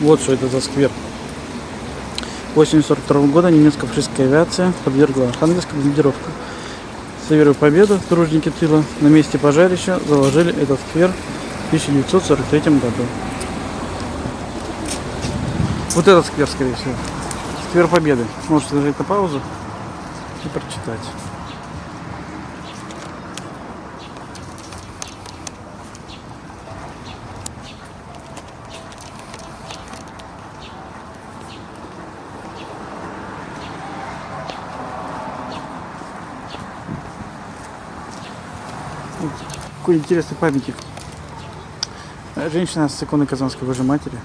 Вот что это за сквер. Осенью 42 года немецко-фашистская авиация подвергла Архангельск бомбардировку. С верой в победу тружники тыла на месте пожарища заложили этот сквер в 1943 году. Вот этот сквер, скорее всего. Сквер Победы. Можете нажать на паузу и прочитать. Какой интересный памятник. Женщина с иконой Казанской Божьей Матери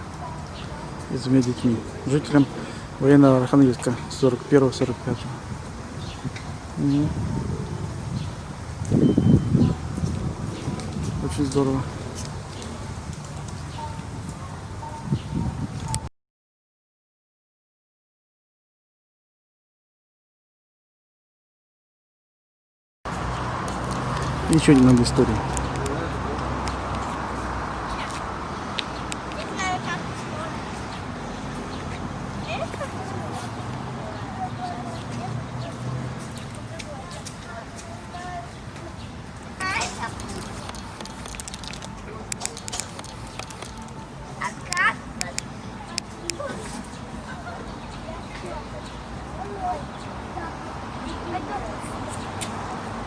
и с двумя детьми. Жителям военного Архангельска 41-45. Мгм. Очень здорово. Еще немного истории.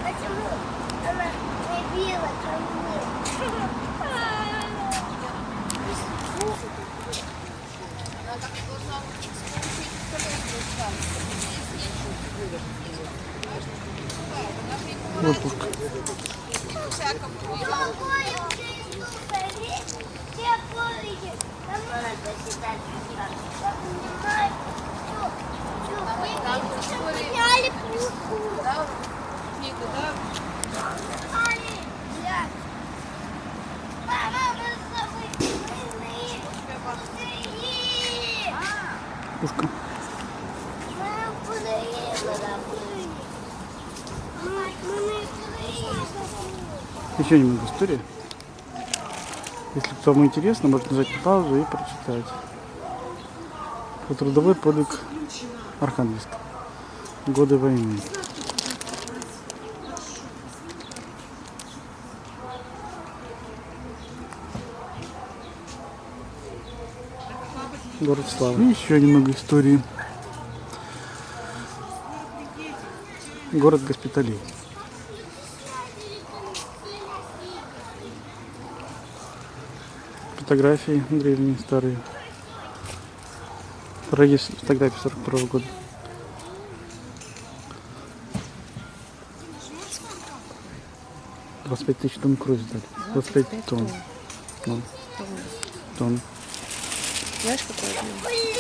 Почему Вот пушка. Подняли Пушка. Еще немного истории. Если кому интересно, можно нажать на паузу и прочитать. Про трудовой подвиг Архангельска. Годы войны. Город Славы. И еще немного истории. Город госпиталей. Фотографии древние, старые. Дорогие фотографии 42 года. Двадцать пять тысяч тонн крови сдали. 25 тонн. Ну, тонн. Знаешь, какой.